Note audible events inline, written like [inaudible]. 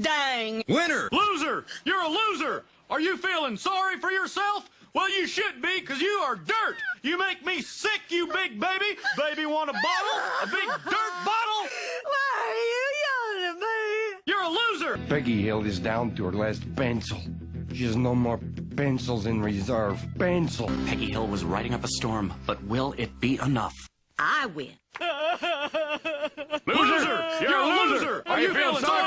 dang. Winner! Loser! You're a loser! Are you feeling sorry for yourself? Well, you should be, because you are dirt! You make me sick, you big baby! Baby want a bottle? A big dirt bottle? Why are you yelling at me? You're a loser! Peggy Hill is down to her last pencil. She has no more pencils in reserve. Pencil. Peggy Hill was riding up a storm, but will it be enough? I win. [laughs] Loser! You're a loser! Are you feeling sorry!